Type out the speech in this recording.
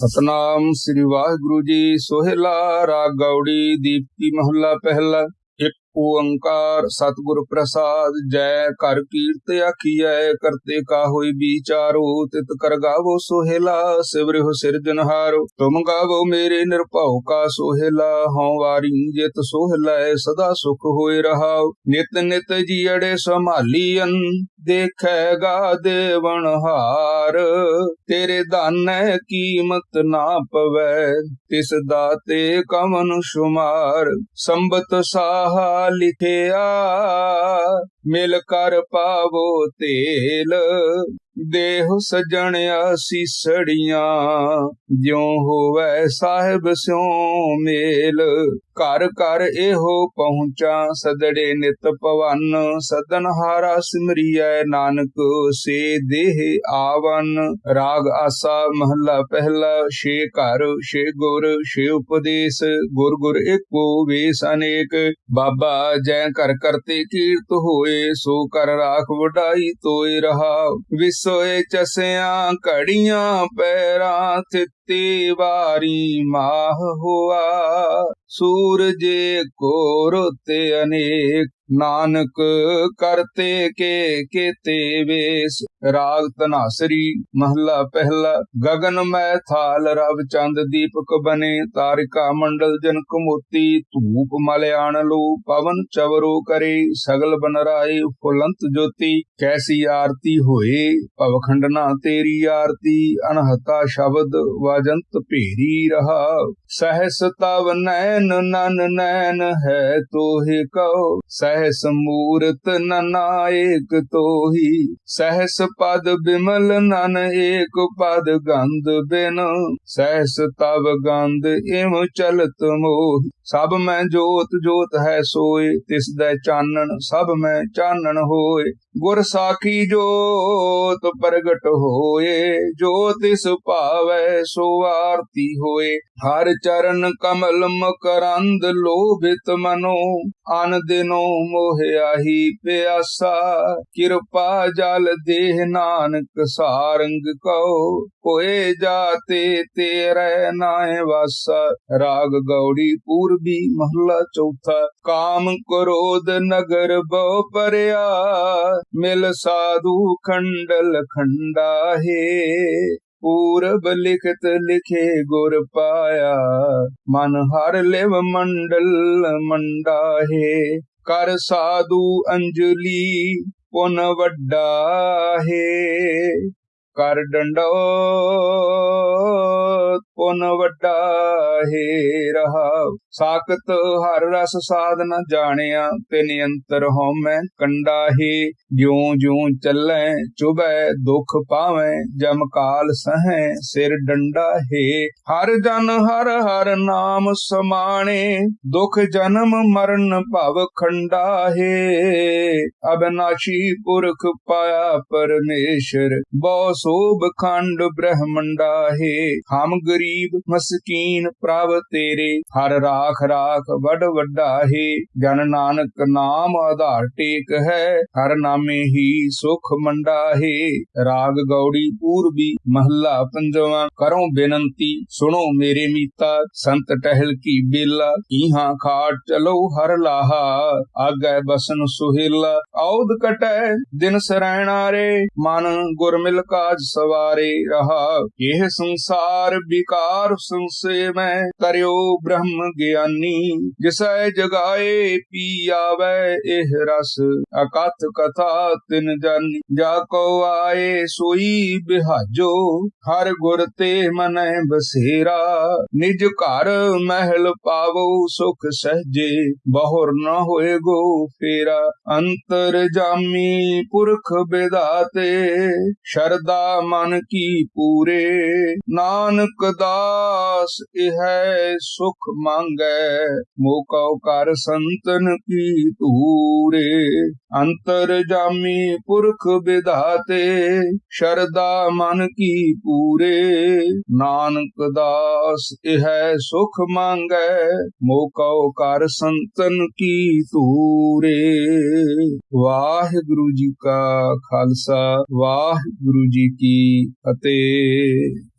ਸਤਨਾਮ ਸ੍ਰੀ ਵਾਹਿਗੁਰੂ ਜੀ ਸੋਹਿਲਾ ਰਾਗ ਗੌੜੀ ਦੀਪਤੀ ਮਹੱਲਾ ਪਹਿਲਾ ਇੱਕ ਓੰਕਾਰ ਸਤਿਗੁਰ ਪ੍ਰਸਾਦ, ਜੈ ਕਰ ਕੀਰਤ ਆਖੀਐ, ਕਰਤੇ ਕਾ ਹੋਈ ਵਿਚਾਰੋ, ਤਿਤ ਕਰ ਗਾਵੋ ਸੋਹਿਲਾ ਸਿਵਰਿਹੁ ਸਿਰਜਨਹਾਰੋ ਤੁਮ ਗਾਵੋ ਮੇਰੇ ਨਿਰਭਉ ਕਾ ਸੋਹਿਲਾ, ਹਉ ਵਾਰੀ ਜਿਤ ਸੋਹਿਲਾ, ਸਦਾ ਸੁਖ ਹੋਏ ਰਹਾਉ, ਨਿਤ ਨਿਤ ਜੀੜੇ ਸੰਭਾਲੀਐਨ ਦੇਖੈਗਾ ਦੇਵਨ ਹਾਰ, ਤੇਰੇ ਦਾਨੈ ਕੀਮਤ ਨਾ ਪਵੈ, ਤਿਸ ਦਾਤੇ ਕਵਨ ਸ਼ੁਮਾਰ, ਸੰਬਤ ਸਾਹਾ ਲਿਖਿਆ ਮਿਲ ਕਰ ਪਾਵੋ ਤੇਲ। ਦੇਹ ਸਜਣ ਸੀਸੜੀਆਂ ਜਿਉ ਹੋਵੇ ਸਾਹਿਬ ਸਿਉ ਮੇਲ। ਘਰ ਘਰ ਇਹੋ ਪਹੁੰਚਾ, ਸਦੜੇ ਨਿਤ ਪਵਨ ਸਦਨ ਹਾਰਾ ਸਿਮਰੀਐ ਨਾਨਕ, ਸੇ ਦੇਹ ਆਵਨ। ਰਾਗ ਆਸਾ ਮਹੱਲਾ ਪਹਿਲਾ, ਛੇ ਘਰ, ਛੇ ਗੁਰ, ਛੇ ਉਪਦੇਸ਼। ਗੁਰ ਗੁਰ ਏਕੋ ਵੇਸ ਅਨੇਕ। ਬਾਬਾ ਜੈ ਕਰ ਕਰਤੇ ਕੀਰਤ ਹੋਏ, ਸੋ ਕਰ ਰਾਖ ਵਡਾਈ ਤੋਏ ਰਹਾ। ਸੋਏ ਚਸਿਆਂ ਘੜੀਆਂ ਪੈਰਾਂ ਥਿੱਤੀ ਵਾਰੀ ਮਾਹ ਹੋਆ। ਸੂਰਜੇ ਕੋਰ ਰੋਤੇ ਅਨੇਕ ਨਾਨਕ ਕਰਤੇ ਕੇ ਕੀਤੇ ਵੇਸ। ਰਾਗ ਤਨਾਸਰੀ ਮਹੱਲਾ ਪਹਿਲਾ। ਗगन ਮੈਂ ਥਾਲ, ਰਵ ਚੰਦ ਦੀਪਕ ਬਨੇ। ਤਾਰਿਕਾ ਮੰਡਲ ਜਨਕ ਮੋਤੀ ਧੂਪ ਮਲਿਆਣ ਲੋ, ਪਵਨ ਚਵਰੋ ਕਰੇ। ਸਗਲ ਬਨਰਾਏ ਫੁਲੰਤ ਜੋਤੀ, ਕੈਸੀ ਆਰਤੀ ਹੋਏ? ਭਵਖੰਡਨਾ ਤੇਰੀ ਆਰਤੀ, ਅਨਹਤਾ ਸ਼ਬਦ ਵਾਜੰਤ ਭੇਰੀ ਰਹਾ। ਸਹਸ ਤਵ ਨੈਨ ਨਨ ਨੈਨ ਹੈ ਤੋਹਿ ਕਉ। ਸਹਸ ਮੂਰਤ ਨਨਾਇਕ ਤੋਹੀ, ਸਹਸ ਪਦ ਬਿਮਲ ਨਨ ਏਕ ਪਦ ਗੰਧ ਬਿਨ, ਸਹਸ ਤਵ ਗੰਧ ਇਮ ਚਲਤ ਮੋਹ। ਸਭ ਮੈਂ ਜੋਤ ਜੋਤ ਹੈ ਸੋਏ, ਤਿਸ ਦਾ ਚਾਨਣ ਸਭ ਮੈਂ ਚਾਨਣ ਹੋਏ। ਗੁਰ ਸਾਖੀ ਜੋਤ ਪ੍ਰਗਟ ਹੋਏ, ਜੋ ਤਿਸ ਭਾਵੈ ਸੋ ਆਰਤੀ ਹੋਏ। ਹਰ ਚਰਨ ਕਮਲ ਮਕਰੰਦ ਲੋਭਿਤ ਮਨੋ, ਅਨ ਦਿਨੋ ਮੋਹਿਆਹੀ ਪਿਆਸਾ, ਕਿਰਪਾ ਜਲ ਦੇਹ ਨਾਨਕ ਸਾਰੰਗ ਕਉ। ਕੋਏ ਜਾਤੇ ਤੇਰੇ ਨਾਏ ਵਾਸਾ, ਰਾਗ ਗੌੜੀ ਪੂਰਬੀ ਮਹੱਲਾ ਚੌਥਾ। ਕਾਮ ਕ੍ਰੋਧ ਨਗਰ ਬਹੁ ਪਰਿਆ, ਮਿਲ ਸਾਧੂ ਖੰਡਲ ਖੰਡਾ ਹੈ ਪੂਰਬ ਲਿਖਤ ਲਿਖੇ ਗੁਰ ਪਾਇਆ, ਮਨ ਹਰ ਲਿਵ ਮੰਡਲ ਮੰਡਾ ਹੈ ਕਰ ਸਾਧੂ ਅੰਜਲੀ ਪੁਨ ਵੱਡਾ ਹੈ। ਕਰ ਡੰਡੋ ਪੁਨ ਵੱਡਾ ਹੈ ਰਹਾ ਸਾਖਤ ਹਰ ਰਸ ਸਾਧਨ ਜਾਣਿਆ ਤਿਨ ਅੰਤਰ ਹਉਮੈ ਕੰਡਾ ਹੈ। ਜਿਉ ਜਿਉ ਚੱਲੈ, ਚੁਬੈ ਦੁਖ ਪਾਵੈ, ਜਮ ਕਾਲ ਸਹੈ, ਸਿਰ ਡੰਡਾ ਹੈ। ਹਰ ਜਨ ਹਰ ਹਰ ਨਾਮ ਸਮਾਣੇ, ਦੁਖ ਜਨਮ ਮਰਨ ਭਵ ਖੰਡਾ ਹੈ। ਅਬਨਾਸ਼ੀ ਪੁਰਖ ਪਾਇਆ ਪਰਮੇਸ਼ਰ, ਬਹੁ ਸੋਭ ਖੰਡ ਬ੍ਰਹਮੰਡਾ ਹੈ। ਹਮ ਗਰੀਬ ਮਸਕੀਨ ਪ੍ਰਭ ਤੇਰੇ। ਹਰ ਰਾਖ ਰਾਖ ਵੱਡ ਵੱਡਾ ਹੈ, ਜਨ ਨਾਨਕ ਨਾਮ ਆਧਾਰ ਟੇਕ ਹੈ, ਹਰ ਨਾਮੇ ਹੀ ਸੁਖ ਮੰਡਾ ਹੈ। ਰਾਗ ਗੌੜੀ ਪੂਰਬੀ ਮਹੱਲਾ ਪੰਜਵਾਂ, ਕਰੋ ਬੇਨੰਤੀ, ਸੁਣੋ ਮੇਰੇ ਮੀਤਾ, ਸੰਤ ਟਹਿਲ ਕੀ ਬੇਲਾ ਇਹਾਂ ਖਾਟ ਚਲੋ ਹਰ ਲਾਹਾ, ਆਗੈ ਬਸਨ ਸੁਹੇਲਾ ਔਦ ਕਟੈ ਦਿਨ ਸਰੈਣਾ ਰੇ। ਮਨ ਗੁਰ ਕਾਜ ਸਵਾਰੇ ਰਹਾ, ਇਹ ਸੰਸਾਰ ਵਿਕਾਰ ਸੰਸੇ ਮੈਂ ਕਰਿਓ ਬ੍ਰਹਮ ਗਿਆਨੀ, ਜਿਸੈ ਜਗਾਏ ਪੀ ਆਵੇ ਇਹ ਰਸ। ਅਕਥ ਕਥਾ ਤਿਨ ਜਾਨੀ, ਜਾ ਕੋ ਆਏ ਸੋਈ ਬਿਹਾਜੋ, ਹਰ ਗੁਰ ਤੇ ਮਨੈ ਬਸੇਰਾ। ਨਿਜ ਘਰ ਮਹਿਲ ਪਾਵੋ ਸੁਖ ਸਹਜੇ, ਬਹੁਰ ਨ ਹੋਏ ਗੋ ਫੇਰਾ। ਅੰਤਰ ਜਾਮੀ ਪੁਰਖ ਬਿਦਾਤੇ ਸ਼ਰਦਾ ਮਨ ਕੀ ਪੂਰੇ। ਨਾਨਕ ਦਾ ਦਾਸ ਇਹ ਸੁਖ ਮੰਗੈ। ਮੋਕਉ ਕਰ ਸੰਤਨ ਕੀ ਧੂਰੇ ਅੰਤਰ ਜਾਮੀ ਪੁਰਖ ਵਿਧਾਤੇ ਸ਼ਰਦਾ ਮਨ ਕੀ ਪੂਰੇ। ਨਾਨਕ ਦਾਸ, ਇਹ ਸੁਖ ਮੰਗੈ। ਮੋਕਉ ਕਰ ਸੰਤਨ ਕੀ ਧੂਰੇ ਵਾਹਿਗੁਰੂ ਜੀ ਕਾ ਖਾਲਸਾ, ਵਾਹਿਗੁਰੂ ਜੀ ਕੀ ਫਤਿਹ।